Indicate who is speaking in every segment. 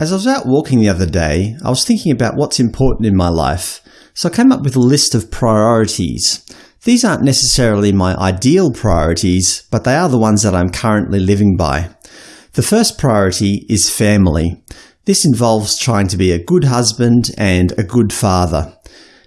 Speaker 1: As I was out walking the other day, I was thinking about what's important in my life, so I came up with a list of priorities. These aren't necessarily my ideal priorities, but they are the ones that I'm currently living by. The first priority is family. This involves trying to be a good husband and a good father.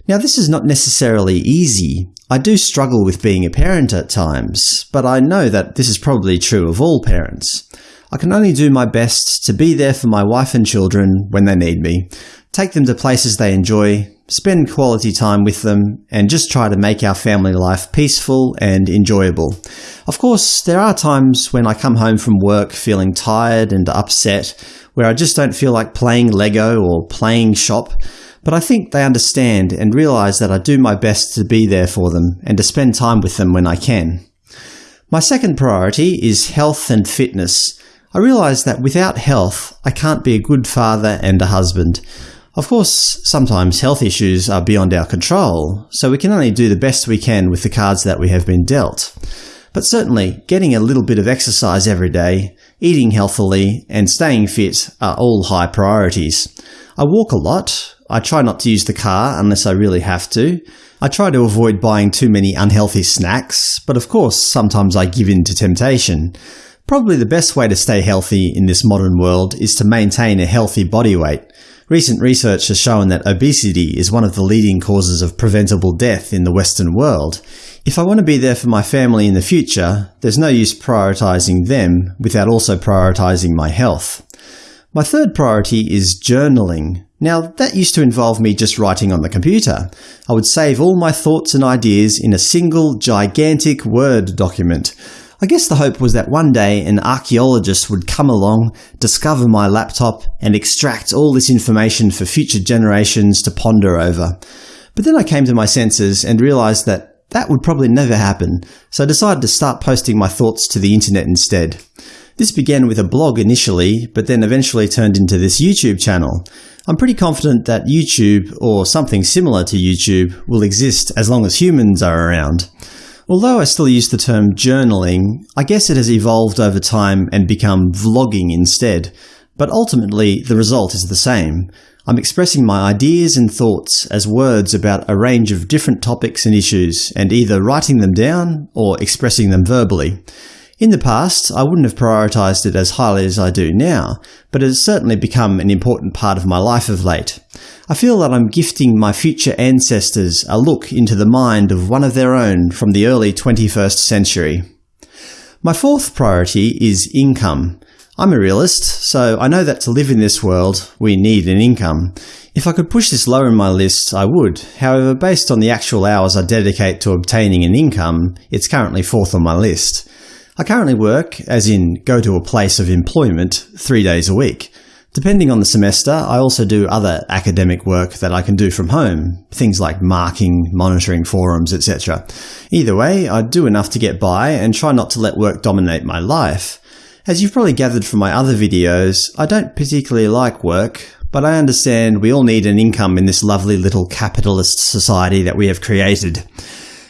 Speaker 1: Now this is not necessarily easy. I do struggle with being a parent at times, but I know that this is probably true of all parents. I can only do my best to be there for my wife and children when they need me, take them to places they enjoy, spend quality time with them, and just try to make our family life peaceful and enjoyable. Of course, there are times when I come home from work feeling tired and upset, where I just don't feel like playing Lego or playing shop, but I think they understand and realise that I do my best to be there for them and to spend time with them when I can. My second priority is health and fitness. I realise that without health, I can't be a good father and a husband. Of course, sometimes health issues are beyond our control, so we can only do the best we can with the cards that we have been dealt. But certainly, getting a little bit of exercise every day, eating healthily, and staying fit are all high priorities. I walk a lot, I try not to use the car unless I really have to. I try to avoid buying too many unhealthy snacks, but of course sometimes I give in to temptation. Probably the best way to stay healthy in this modern world is to maintain a healthy body weight. Recent research has shown that obesity is one of the leading causes of preventable death in the Western world. If I want to be there for my family in the future, there's no use prioritising them without also prioritising my health. My third priority is journaling. Now, that used to involve me just writing on the computer. I would save all my thoughts and ideas in a single, gigantic Word document. I guess the hope was that one day an archaeologist would come along, discover my laptop, and extract all this information for future generations to ponder over. But then I came to my senses and realised that that would probably never happen, so I decided to start posting my thoughts to the internet instead. This began with a blog initially, but then eventually turned into this YouTube channel. I'm pretty confident that YouTube, or something similar to YouTube, will exist as long as humans are around. Although I still use the term journaling, I guess it has evolved over time and become vlogging instead, but ultimately the result is the same. I'm expressing my ideas and thoughts as words about a range of different topics and issues, and either writing them down or expressing them verbally. In the past, I wouldn't have prioritised it as highly as I do now, but it has certainly become an important part of my life of late. I feel that I'm gifting my future ancestors a look into the mind of one of their own from the early 21st century. My fourth priority is income. I'm a realist, so I know that to live in this world, we need an income. If I could push this lower in my list, I would. However, based on the actual hours I dedicate to obtaining an income, it's currently fourth on my list. I currently work, as in go to a place of employment, three days a week. Depending on the semester, I also do other academic work that I can do from home, things like marking, monitoring forums, etc. Either way, I do enough to get by and try not to let work dominate my life. As you've probably gathered from my other videos, I don't particularly like work, but I understand we all need an income in this lovely little capitalist society that we have created.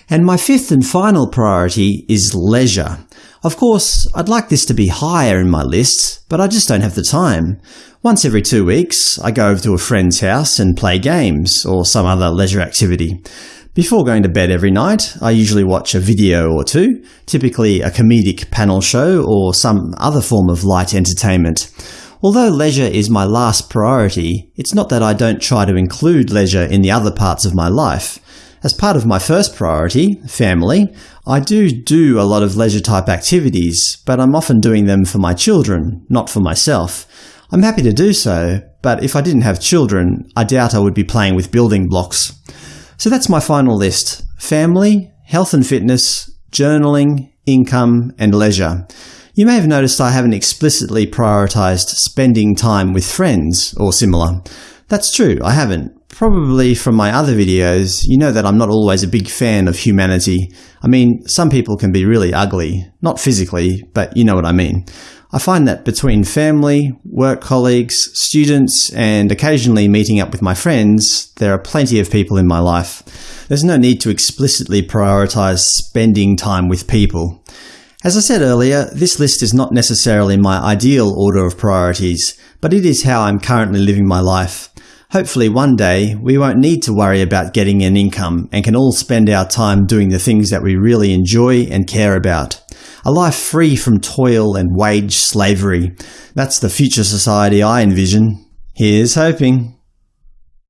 Speaker 1: And my fifth and final priority is leisure. Of course, I'd like this to be higher in my list, but I just don't have the time. Once every two weeks, I go over to a friend's house and play games, or some other leisure activity. Before going to bed every night, I usually watch a video or two, typically a comedic panel show or some other form of light entertainment. Although leisure is my last priority, it's not that I don't try to include leisure in the other parts of my life. As part of my first priority, family, I do do a lot of leisure-type activities, but I'm often doing them for my children, not for myself. I'm happy to do so, but if I didn't have children, I doubt I would be playing with building blocks. So that's my final list – family, health and fitness, journaling, income, and leisure. You may have noticed I haven't explicitly prioritised spending time with friends or similar. That's true, I haven't, Probably from my other videos, you know that I'm not always a big fan of humanity. I mean, some people can be really ugly. Not physically, but you know what I mean. I find that between family, work colleagues, students, and occasionally meeting up with my friends, there are plenty of people in my life. There's no need to explicitly prioritise spending time with people. As I said earlier, this list is not necessarily my ideal order of priorities, but it is how I'm currently living my life. Hopefully one day we won't need to worry about getting an income and can all spend our time doing the things that we really enjoy and care about. A life free from toil and wage slavery. That's the future society I envision. Here's hoping.